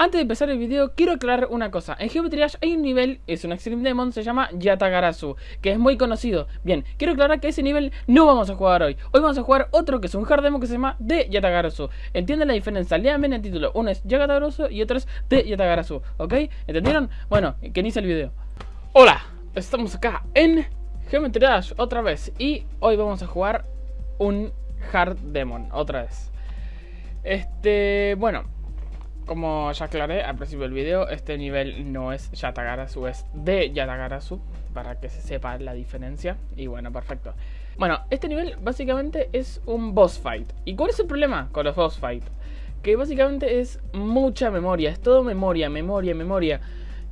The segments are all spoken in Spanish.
Antes de empezar el video, quiero aclarar una cosa. En Geometry Dash hay un nivel, es un Extreme Demon, se llama Yatagarasu, que es muy conocido. Bien, quiero aclarar que ese nivel no vamos a jugar hoy. Hoy vamos a jugar otro que es un hard demo que se llama de Yatagarasu. ¿Entienden la diferencia? Lean bien el título. Uno es Yatagarasu y otro es de Yatagarasu, ¿ok? ¿Entendieron? Bueno, que inicie el video. Hola, estamos acá en Geometry Dash otra vez. Y hoy vamos a jugar un hard demon, otra vez. Este, bueno como ya aclaré al principio del video, este nivel no es Yatagarasu, es de Yatagarasu, para que se sepa la diferencia. Y bueno, perfecto. Bueno, este nivel básicamente es un boss fight. ¿Y cuál es el problema con los boss fight? Que básicamente es mucha memoria, es todo memoria, memoria, memoria.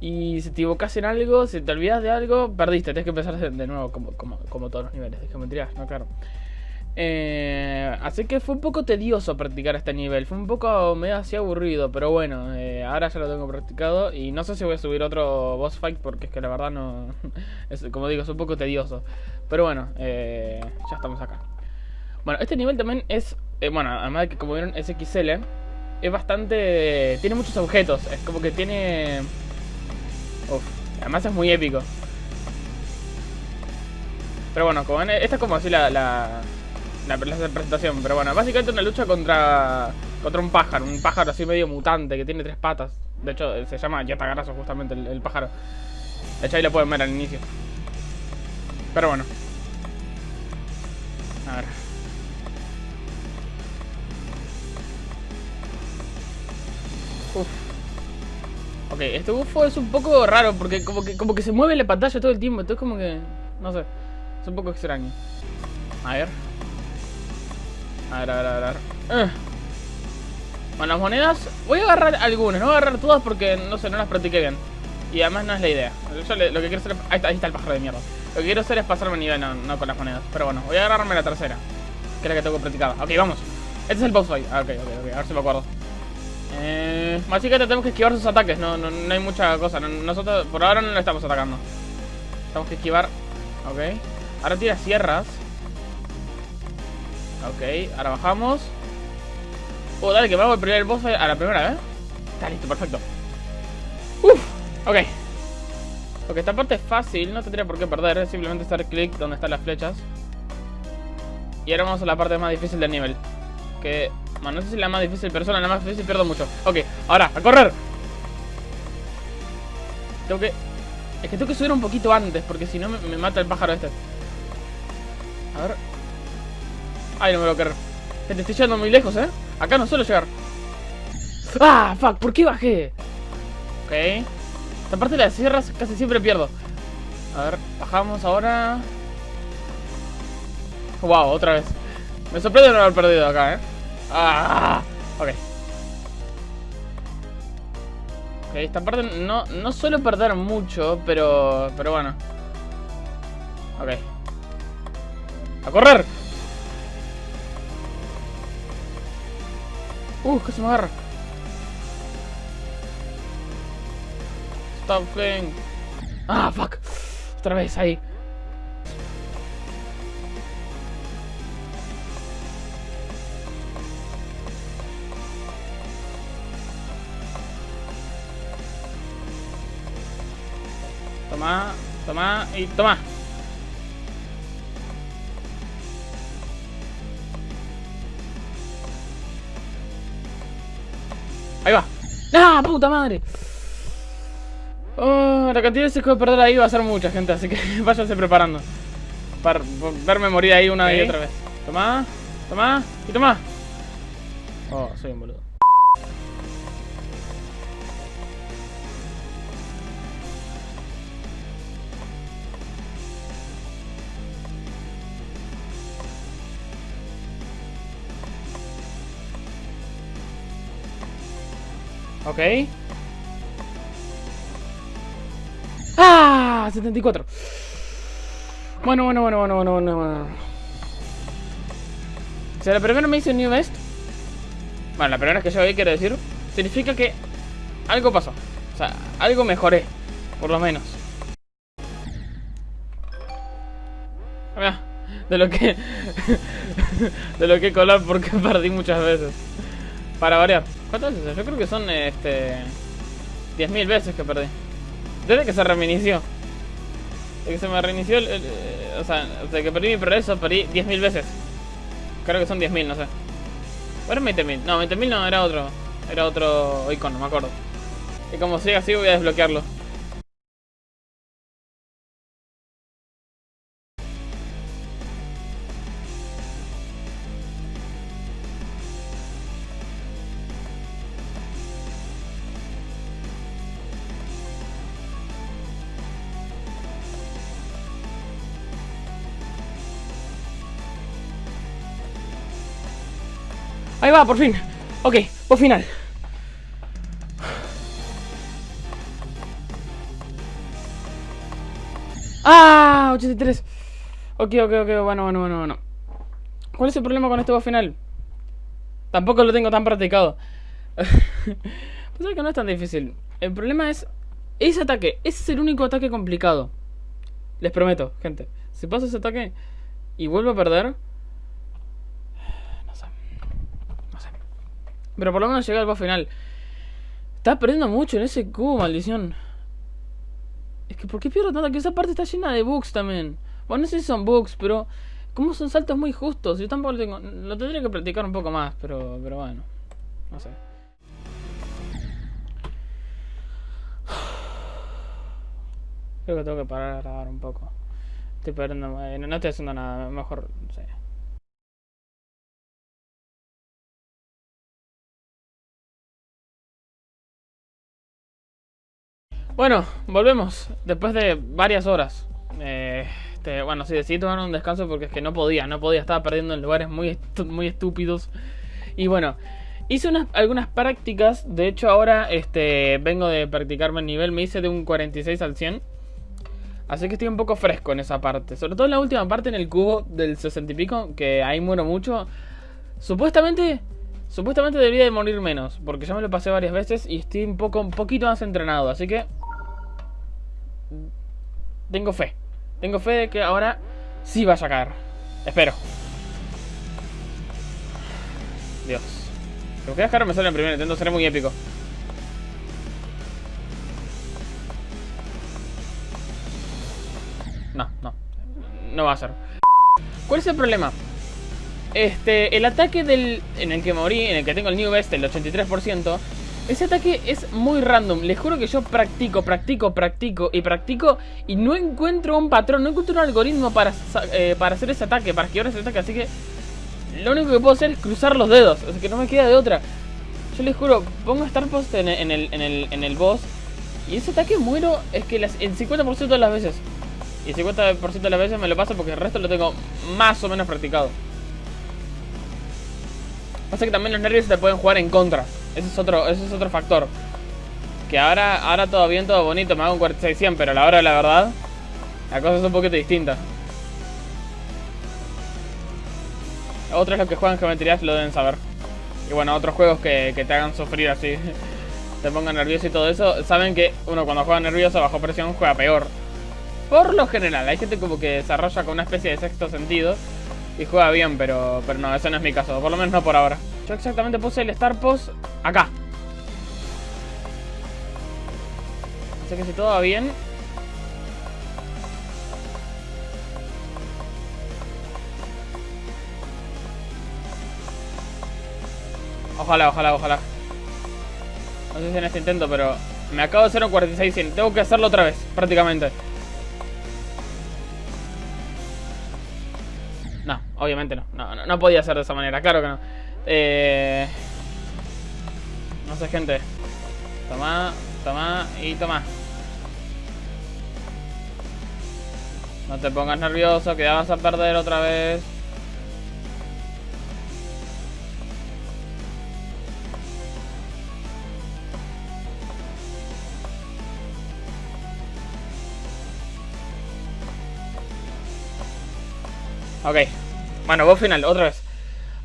Y si te equivocas en algo, si te olvidas de algo, perdiste, tienes que empezar de nuevo, como, como, como todos los niveles de geometría, ¿no? Claro. Eh, así que fue un poco tedioso practicar este nivel. Fue un poco medio así aburrido. Pero bueno, eh, ahora ya lo tengo practicado. Y no sé si voy a subir otro boss fight. Porque es que la verdad no. es, como digo, es un poco tedioso. Pero bueno, eh, ya estamos acá. Bueno, este nivel también es. Eh, bueno, además de que como vieron es XL. Es bastante. Tiene muchos objetos. Es como que tiene. Uf, además es muy épico. Pero bueno, como esta es como así la, presentación. Pero bueno, básicamente una lucha contra contra un pájaro. Un pájaro así medio mutante que tiene tres patas. De hecho, se llama Yatagarazo justamente el, pájaro. De hecho, ahí lo pueden ver al inicio. Pero bueno. A ver. Uf. Ok, este bufo es un poco raro porque como que, como que se mueve la pantalla todo el tiempo. Entonces como que... No sé. Es un poco extraño. A ver. A ver, a ver, a ver. Eh. Bueno, las monedas... Voy a agarrar algunas, no voy a agarrar todas porque, no sé, no las practiqué bien. Y además no es la idea. Lo que quiero hacer es... Ahí está, ahí está el pájaro de mierda. Lo que quiero hacer es pasarme el nivel, no, con las monedas. Pero bueno, voy a agarrarme la tercera. Que es la que tengo practicada. Ok, vamos. Este es el boss fight. Ah, ok, ok, ok. A ver si me acuerdo. Eh, básicamente tenemos que esquivar sus ataques. No, no, no hay mucha cosa. nosotros por ahora no le estamos atacando. Tenemos que esquivar. Ok. Ahora tira sierras. Ok, ahora bajamos. Oh, dale, que me hago el primer boss a la primera, ¿eh? Está listo, perfecto. Uf, ok. Ok, esta parte es fácil, no tendría por qué perder simplemente estar clic donde están las flechas. Y ahora vamos a la parte más difícil del nivel. Que, bueno, no sé si es la más difícil Pero la más difícil pierdo mucho. Ok, ahora, a correr. Tengo que... Es que tengo que subir un poquito antes Porque si no me mata el pájaro este. A ver Ay, no me lo quiero. Te estoy llegando muy lejos, ¿eh? Acá no suelo llegar. ¡Ah! ¡Fuck! ¿Por qué bajé? Ok. Esta parte de las sierras casi siempre pierdo. A ver, bajamos ahora. Wow, otra vez. Me sorprende no haber perdido acá, ¿eh? ¡Ah! Ok. Ok, esta parte no, no suelo perder mucho, pero, pero bueno. Ok. ¡A correr! Uh, que se me agarra. Stop playing. Ah, fuck. Otra vez ahí. Toma, toma y toma. ¡Ah, puta madre! Oh, la cantidad de veces que voy a perder ahí va a ser mucha, gente. Así que váyanse preparando. Para verme morir ahí una y otra vez. Toma, toma y toma. Oh, soy un boludo. Ok. ¡Ah! 74. Bueno, bueno, bueno, bueno, bueno, bueno, bueno. O sea, la primera me un New Best. Bueno, la primera que yo vi, quiero decir. Significa que algo pasó. O sea, algo mejoré. Por lo menos. De lo que... de lo que colar porque perdí muchas veces. Para variar. ¿Cuántas veces? Yo creo que son este 10.000 veces que perdí. Desde que se reinició. Desde que se me reinició el, o sea, desde que perdí mi progreso perdí 10.000 veces. Creo que son 10.000, no sé. Bueno, 20.000. No, 20.000 no, era otro. Era otro icono, me acuerdo. Y como siga así voy a desbloquearlo. Ahí va, por fin. Ok, por final. ¡Ah! 83. Ok, ok, ok, bueno, bueno, bueno, bueno. ¿Cuál es el problema con este boss final? Tampoco lo tengo tan practicado. pues que no es tan difícil. El problema es ese ataque. Ese es el único ataque complicado. Les prometo, gente. Si paso ese ataque y vuelvo a perder, Pero por lo menos llegué al boss final. Estás perdiendo mucho en ese cubo, maldición. Es que ¿por qué pierdo tanto? Que esa parte está llena de bugs también. Bueno, no sé si son bugs, pero... Como son saltos muy justos. Yo tampoco lo tengo... Lo tendría que practicar un poco más, pero, pero bueno. No sé. Creo que tengo que parar a grabar un poco. Estoy perdiendo... Eh, no estoy haciendo nada. Mejor... No sé. Bueno, volvemos. Después de varias horas. Eh, este, bueno, sí, decidí tomar un descanso porque es que no podía. No podía, estaba perdiendo en lugares muy, muy estúpidos. Y bueno, hice unas, algunas prácticas. De hecho, ahora este, vengo de practicarme el nivel. Me hice de un 46 al 100. Así que estoy un poco fresco en esa parte. Sobre todo en la última parte, en el cubo del 60 y pico. Que ahí muero mucho. Supuestamente... Supuestamente debería de morir menos, porque ya me lo pasé varias veces y estoy un poco un poquito más entrenado, así que tengo fe. Tengo fe de que ahora sí va a sacar. Espero. Dios. Lo que dejar me sale en primer intento, seré muy épico. No, no. No va a ser. ¿Cuál es el problema? Este, el ataque del en el que morí, en el que tengo el New Best, el 83%, ese ataque es muy random. Les juro que yo practico, practico, practico y practico y no encuentro un patrón, no encuentro un algoritmo para, eh, para hacer ese ataque, para esquivar ese ataque. Así que lo único que puedo hacer es cruzar los dedos. Así que no me queda de otra. Yo les juro, pongo Star Post en, el, en, el, en el boss y ese ataque muero es que las, el 50% de las veces. Y el 50% de las veces me lo paso porque el resto lo tengo más o menos practicado. Pasa que también los nervios te pueden jugar en contra. Ese es otro, ese es otro factor. Que ahora, ahora todo bien, todo bonito, me hago un 46-100, pero a la hora de la verdad, la cosa es un poquito distinta. Otros los que juegan geometría lo deben saber. Y bueno, otros juegos que, que te hagan sufrir así, te pongan nervioso y todo eso, saben que uno cuando juega nervioso bajo presión juega peor. Por lo general, hay gente como que desarrolla con una especie de sexto sentido y juega bien, pero, pero no, ese no es mi caso, por lo menos no por ahora. Yo exactamente puse el Star Post acá. Así que si todo va bien... Ojalá, ojalá, ojalá. No sé si en este intento, pero me acabo de hacer un 46 100. Tengo que hacerlo otra vez, prácticamente. No, obviamente no. No, no, no podía ser de esa manera, claro que no. Eh... No sé, gente. Toma, toma y toma. No te pongas nervioso, que ya vas a perder otra vez. Ok. Bueno, voy final, otra vez.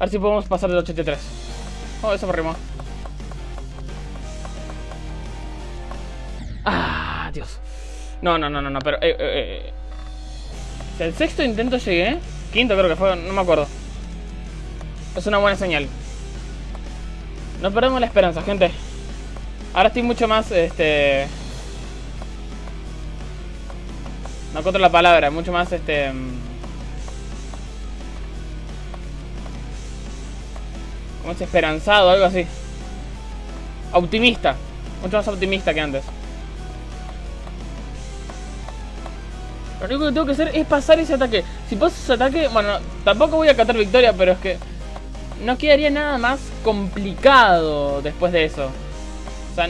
A ver si podemos pasar del 83. Oh, eso me rimó. Ah, Dios. No, no, no, no, no, pero... Eh, eh, eh. Si el sexto intento llegué... Quinto creo que fue, no me acuerdo. Es una buena señal. No perdemos la esperanza, gente. Ahora estoy mucho más, este... No encuentro la palabra, mucho más, este... Es esperanzado, algo así. Optimista. Mucho más optimista que antes. Lo único que tengo que hacer es pasar ese ataque. Si paso ese ataque, bueno, tampoco voy a catar victoria, pero es que no quedaría nada más complicado después de eso. O sea,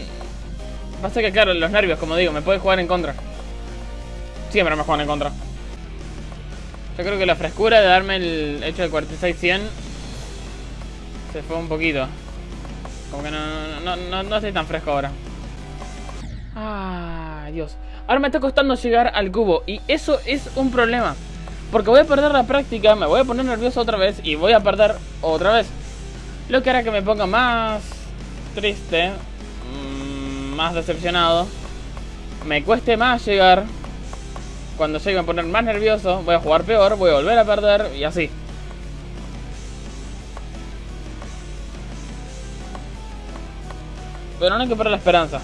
pasa que claro, los nervios, como digo, me puede jugar en contra. Siempre me juegan en contra. Yo creo que la frescura de darme el hecho de 46-100 se fue un poquito. Como que no, no, no, no estoy tan fresco ahora. Ay, Dios. Ahora me está costando llegar al cubo y eso es un problema. Porque voy a perder la práctica, me voy a poner nervioso otra vez y voy a perder otra vez. Lo que hará que me ponga más triste, mm, más decepcionado. Me cueste más llegar. Cuando llegue a poner más nervioso, voy a jugar peor, voy a volver a perder y así. Pero no hay que perder la esperanza.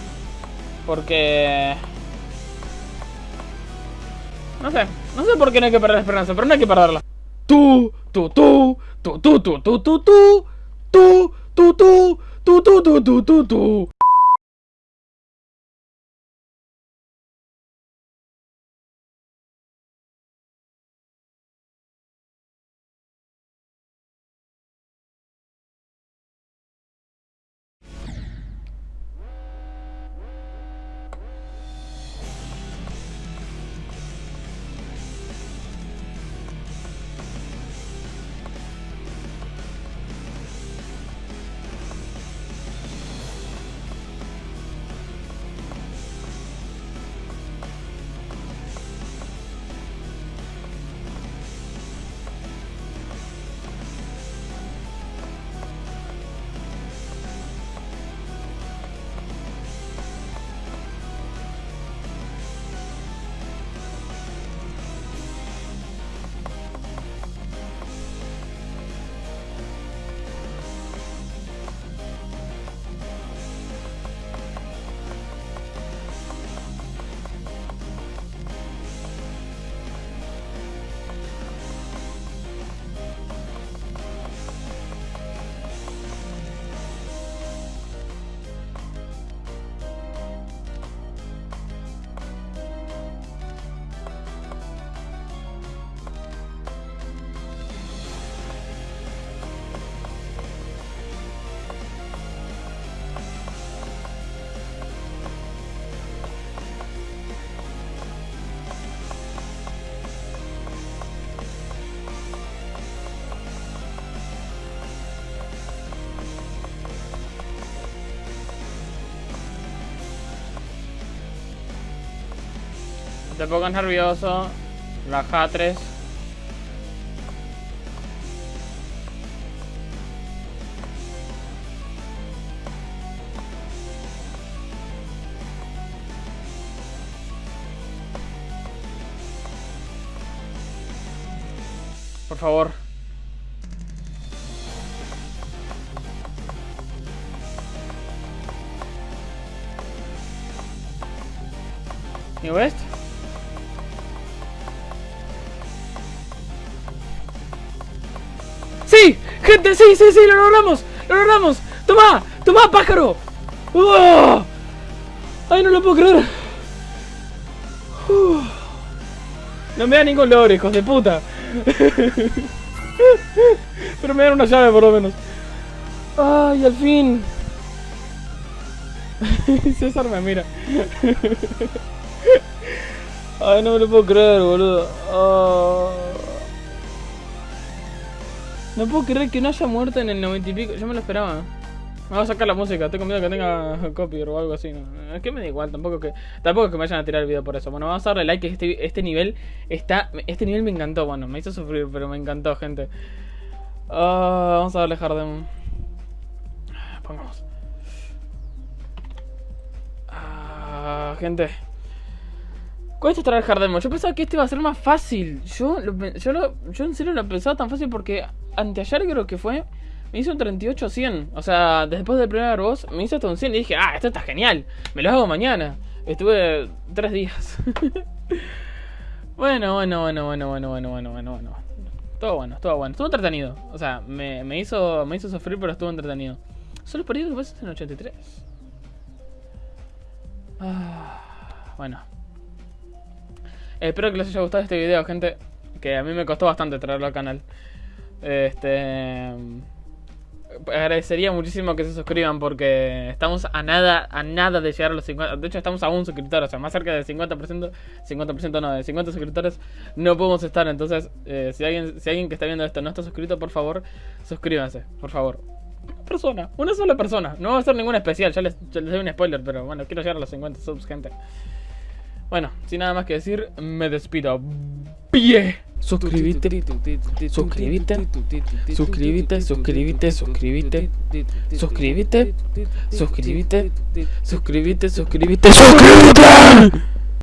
Porque... No sé, no sé por qué no hay que perder la esperanza, pero no hay que perderla. Tú, tú, tú, tú, tú, tú, tú, tú, tú, tú, tú, tú, tú, tú, tú, tú, tú. Te pongas nervioso. Baja 3. Por favor. ¿Y West? ¡Gente, sí, sí, sí! ¡Lo logramos! ¡Lo logramos! ¡Toma! ¡Toma, pájaro! ¡Oh! ¡Ay, no lo puedo creer! No me da ningún logro, hijos de puta. Pero me dan una llave por lo menos. ¡Ay, al fin! César me mira. Ay, no me lo puedo creer, boludo. Oh. No puedo creer que no haya muerto en el 90 y pico. Yo me lo esperaba. Me voy a sacar la música. Tengo miedo que tenga copy o algo así. Es que me da igual. Tampoco que tampoco que me vayan a tirar el video por eso. Bueno, vamos a darle like. Este, este nivel está... Este nivel me encantó. Bueno, me hizo sufrir, pero me encantó, gente. Ah, vamos a darle Hardem. Pongamos. Ah, gente. Cuesta traer Hardemo. Yo pensaba que este iba a ser más fácil. Yo, yo, yo en serio lo pensaba tan fácil porque anteayer creo que fue, me hizo un 38 100. O sea, después del primer boss me hizo hasta un 100 y dije, ah, esto está genial. Me lo hago mañana. Estuve tres días. bueno, bueno, bueno, bueno, bueno, bueno, bueno, bueno, bueno. Todo bueno, todo bueno. Estuvo entretenido. O sea, me, me hizo, me hizo sufrir, pero estuvo entretenido. Solo perdí dos veces en 83. Ah, bueno. Espero que les haya gustado este video, gente. Que a mí me costó bastante traerlo al canal. Este agradecería muchísimo que se suscriban porque estamos a nada, a nada de llegar a los 50. De hecho, estamos a un suscriptor, o sea, más cerca del 50%, 50% no, de 50 suscriptores no podemos estar. Entonces, eh, si, alguien, si alguien que está viendo esto no está suscrito, por favor, suscríbanse, por favor. Una persona, una sola persona. No va a ser ningún especial, ya ya les doy un spoiler, pero bueno, quiero llegar a los 50 subs, gente. Bueno, sin nada más que decir, me despido. ¡Pie! Suscríbete, suscríbete, suscríbete, suscríbete, suscríbete, suscríbete, suscríbete, suscríbete, suscríbete, suscríbete.